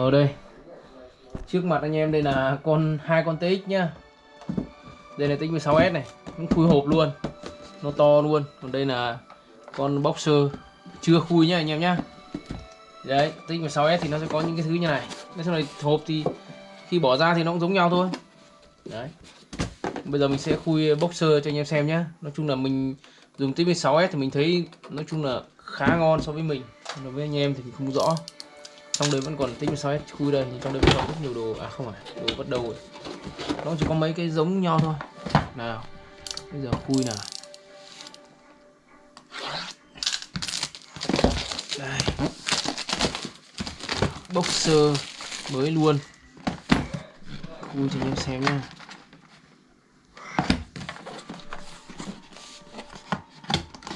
ở đây. Trước mặt anh em đây là con, hai con TX nhá. Đây là TX 16S này, cũng khui hộp luôn. Nó to luôn. Còn đây là con boxer, chưa khui nhá anh em nhá. Đấy TX 16S thì nó sẽ có những cái thứ như này. Nói chung là hộp thì khi bỏ ra thì nó cũng giống nhau thôi. Đấy. Bây giờ mình sẽ khui boxer cho anh em xem nhá. Nói chung là mình dùng TX 16S thì mình thấy, nói chung là khá ngon so với mình. Còn đối với anh em thì mình không rõ trong đấy vẫn còn tinh sáu s khui đây nhưng trong đây vẫn còn rất nhiều đồ à không phải, đồ bắt đầu rồi. Nó chỉ có mấy cái giống nhau thôi. Nào, bây giờ khui nào. Đây. Boxer mới luôn. Khui cho anh em xem nha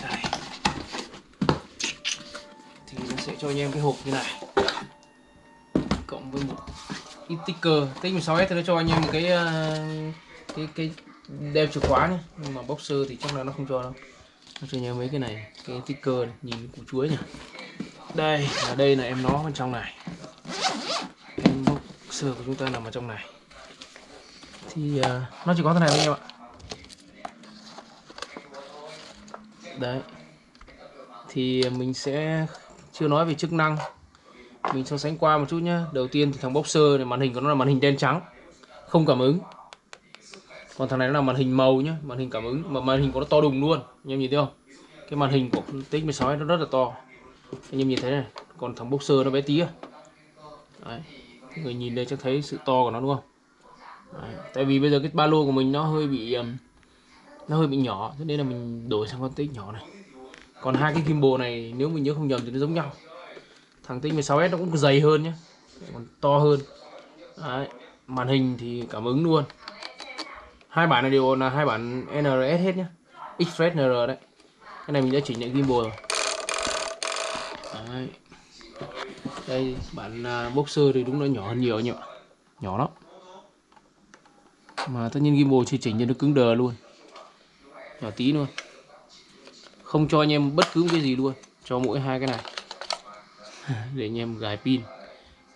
đây. Thì nó sẽ cho anh em cái hộp như này ít sticker tích 16S thì nó cho anh em một cái ờ, cái cái đeo chìa khóa nhé nhưng mà boxer thì chắc là nó không cho đâu. Nó cho nhớ mấy cái này cái sticker này nhìn củ chuối nhỉ. Đây là đây là em nó bên trong này. Em boxer của chúng ta nằm ở trong này. Thì uh, nó chỉ có thế này thôi anh em ạ. Đấy. Thì mình sẽ chưa nói về chức năng mình so sánh qua một chút nhá. Đầu tiên thì thằng boxer này màn hình của nó là màn hình đen trắng không cảm ứng. Còn thằng này nó là màn hình màu nhá màn hình cảm ứng mà màn hình của nó to đùng luôn. Anh em nhìn thấy không? Cái màn hình của TX 16 nó rất là to. Anh em nhìn thấy này còn thằng boxer nó bé tí à. Đấy. người nhìn đây chắc thấy sự to của nó đúng không? Đấy. tại vì bây giờ cái ba lô của mình nó hơi bị um, nó hơi bị nhỏ cho nên là mình đổi sang con tích nhỏ này. Còn hai cái gimbal này nếu mình nhớ không nhầm thì nó giống nhau thằng tinh 16S nó cũng dày hơn nhé còn to hơn. Đấy. màn hình thì cảm ứng luôn. Hai bản này đều là hai bản NRS hết nhé Express NR đấy. Cái này mình đã chỉnh lại gimbal rồi. Đấy. đây bản uh, boxer thì đúng là nhỏ hơn nhiều nhỉ nhỏ lắm. Mà tất nhiên gimbal chỉ chỉnh cho nó cứng đờ luôn. Nhỏ tí luôn. Không cho anh em bất cứ cái gì luôn. Cho mỗi hai cái này. để anh em gài pin.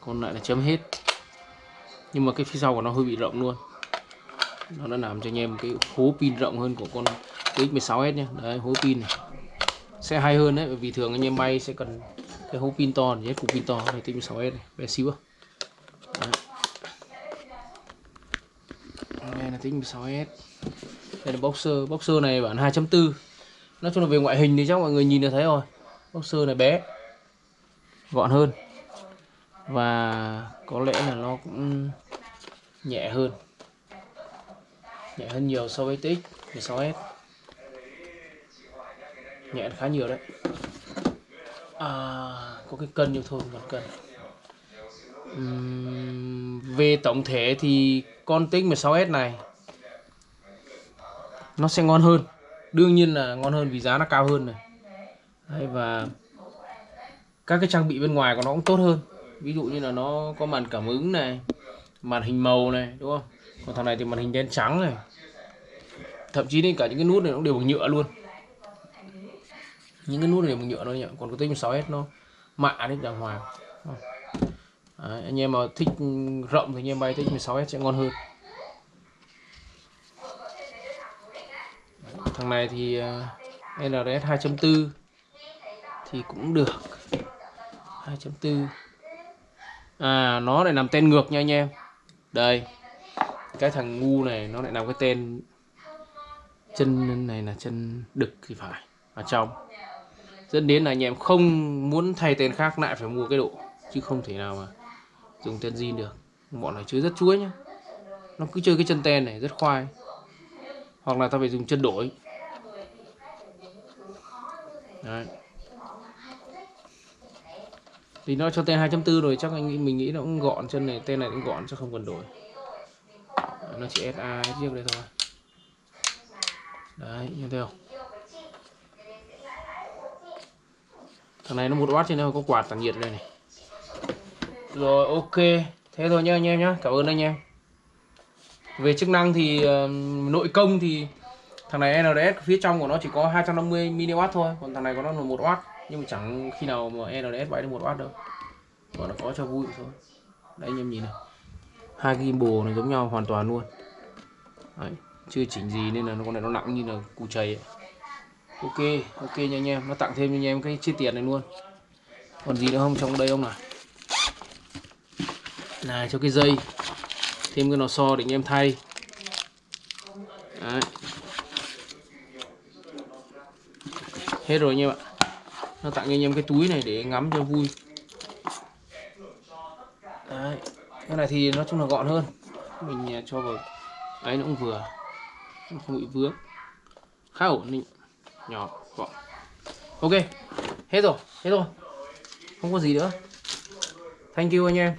Còn lại là chấm hết. Nhưng mà cái phía sau của nó hơi bị rộng luôn. Nó đã làm cho anh em cái hố pin rộng hơn của con X16S nhé đấy, hố pin này. Sẽ hay hơn đấy, bởi vì thường anh em bay sẽ cần cái hố pin to nhất cục pin to này X16S này, bé xíu đấy. đây là X16S đây là boxer. Boxer này bản 2.4 nói chung là về ngoại hình thì chắc mọi người nhìn là thấy rồi. Boxer này bé gọn hơn. Và có lẽ là nó cũng nhẹ hơn. Nhẹ hơn nhiều so với TX 16S nhẹ khá nhiều đấy. À, có cái cân nhưng thôi còn cân. Uhm, về tổng thể thì con TX 16S này nó sẽ ngon hơn. Đương nhiên là ngon hơn vì giá nó cao hơn này. Đấy, và các cái trang bị bên ngoài của nó cũng tốt hơn. Ví dụ như là nó có màn cảm ứng này màn hình màu này đúng không? Còn thằng này thì màn hình đen trắng này. Thậm chí đến cả những cái nút này nó đều bằng nhựa luôn. Những cái nút này bằng nhựa thôi nhỉ? Còn cái tính 6s nó mạ đấy đàng hoàng. Đấy, anh em mà thích ừ, rộng thì anh em bay thích 16s sẽ ngon hơn. Thằng này thì à, NRS 2.4 thì cũng được. 2.4 à nó lại nằm tên ngược nha anh em. Đây, cái thằng ngu này nó lại nằm cái tên chân này là chân đực thì phải, ở trong. Dẫn đến là anh em không muốn thay tên khác lại phải mua cái độ, chứ không thể nào mà dùng tên zin được. Bọn này chơi rất chuối nhá. Nó cứ chơi cái chân ten này rất khoai. Hoặc là ta phải dùng chân đổi. Đấy thì nó cho tên 2.4 rồi chắc anh mình nghĩ nó cũng gọn chân này tên này cũng gọn chắc không cần đổi. Nó chỉ SA chiếc đây thôi. Đấy như thế không? Thằng này nó một watt trên đây có quạt tản nhiệt đây này. Rồi ok. Thế thôi nhá anh em nhá. Cảm ơn anh em. Về chức năng thì uh, nội công thì thằng này NRS phía trong của nó chỉ có 250 mW thôi còn thằng này có nó là 1W nhưng mà chẳng khi nào mà NDS bay được một watt đâu. Gọi là có cho vui thôi. Đấy, anh em nhìn này. Hai cái gimbal này giống nhau hoàn toàn luôn. Đấy, chưa chỉnh gì nên là con này nó nặng như là cù chày ấy. ok ok nha anh em. Nó tặng thêm cho anh em cái chi tiết này luôn. Còn gì nữa không? Trong đây không nào? Này, cho cái dây. Thêm cái lò xo để anh em thay. Đấy. hết rồi anh em ạ nó tặng cho anh em cái túi này để ngắm cho vui. Đấy. cái này thì nói chung là gọn hơn. Mình à, cho vào ấy, nó cũng vừa. Nó không bị vướng. Khá ổn định. Nhỏ, gọn. Ok, hết rồi hết rồi. Không có gì nữa. Thank you anh em.